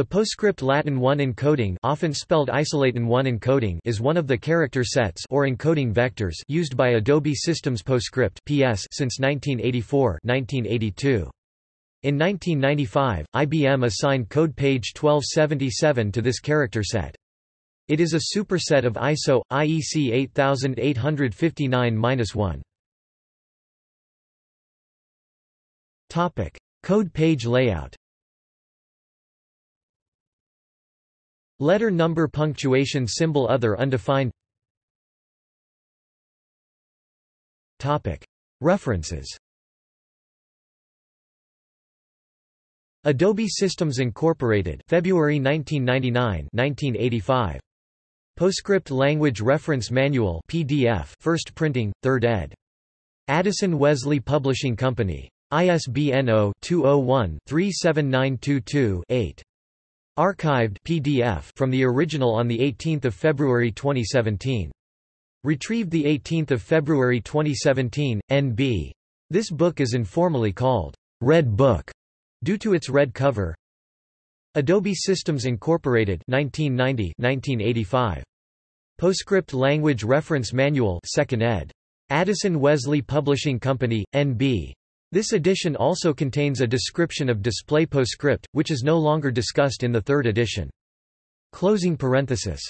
The PostScript Latin 1 encoding often spelled Isolatin 1 encoding is one of the character sets or encoding vectors used by Adobe Systems PostScript PS since 1984-1982. In 1995, IBM assigned code page 1277 to this character set. It is a superset of ISO IEC 8859-1. Topic: Code page layout. Letter number punctuation symbol other undefined. References. Adobe Systems Incorporated February 1999 1985 PostScript Language Reference Manual PDF first printing 3rd ed. Addison Wesley Publishing Company. ISBN 0-201-37922-8 Archived PDF from the original on 18 February 2017. Retrieved 18 February 2017, NB. This book is informally called, Red Book, due to its red cover. Adobe Systems Incorporated 1990-1985. PostScript Language Reference Manual 2nd ed. Addison Wesley Publishing Company, NB. This edition also contains a description of display PostScript, which is no longer discussed in the third edition. Closing parenthesis